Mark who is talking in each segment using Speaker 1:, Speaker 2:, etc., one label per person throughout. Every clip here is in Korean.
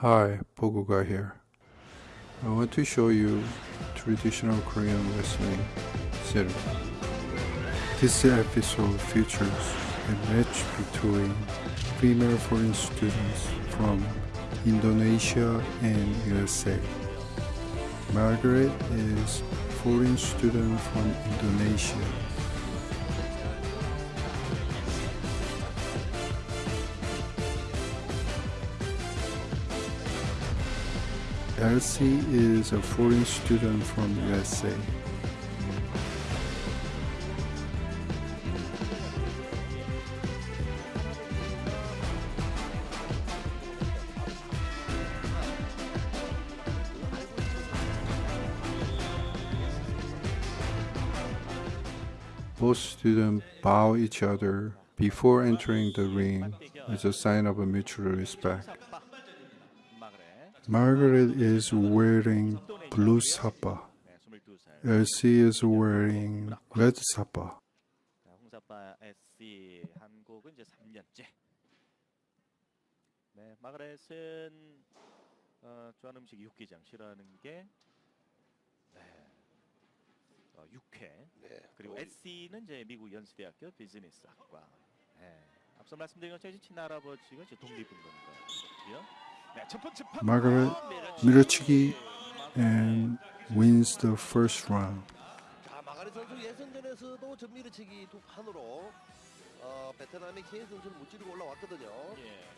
Speaker 1: Hi, Poguga here. I want to show you traditional Korean wrestling series. This episode features a match between female foreign students from Indonesia and USA. Margaret is foreign student from Indonesia Elsie is a foreign student from USA. Both students bow each other before entering the ring as a sign of a mutual respect. Margaret is wearing blue sapa. Elsie is wearing red sapa.
Speaker 2: 자, 홍사빠 SC 한국은 이제 3년째. 네, 마그렛은 어, 좋아하는 음식 육개장 싫어하는 게 네, 어, 육회.
Speaker 3: 네.
Speaker 2: 그리고 SC는 이제 미국 연수대학교 비즈니스학과. 네, 앞서 말씀드린 것처럼 친할아버지가 이제 독립운동가고요. 네.
Speaker 1: Margaret 밀어치기 and wins the first round.
Speaker 3: 선수 예선전에서도 전미르치기 두 판으로 어, 베트남의 케인 선수를 무찌르고 올라왔거든요.
Speaker 2: 예.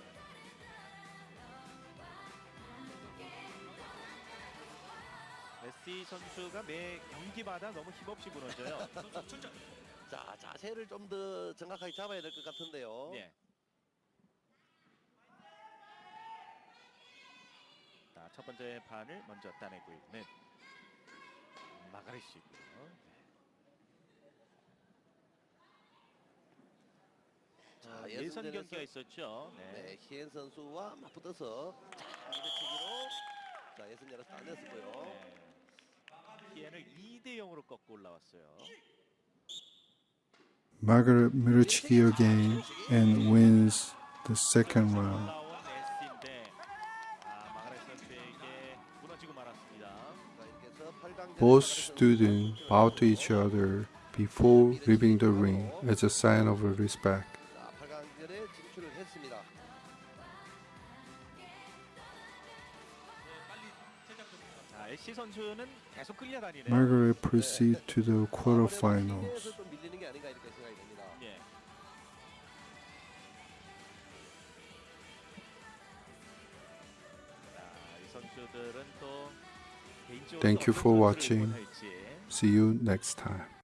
Speaker 2: SC 선수가 매 경기마다 너무 힘없이 무너져요.
Speaker 3: 자 자세를 좀 더 정확하게 잡아야 될 것 같은데요.
Speaker 2: 예. 첫 번째 판을 먼저 따내고 있는 마가렛이고요.
Speaker 3: 자,
Speaker 2: 자, 예선
Speaker 3: 예선전에서-
Speaker 2: 경기가 있었죠. 네.
Speaker 3: 네, 히엔 선수와 맞붙어서 자 밀어치기로 자 예선전에서 따냈었고요.
Speaker 2: 네. 피엔을 2대 0으로 꺾고 올라왔어요.
Speaker 1: Margaret again and wins the second round. Both students bow to each other before leaving the ring as a sign of respect. Margaret proceeds to the quarterfinals. Thank you for watching. See you next time.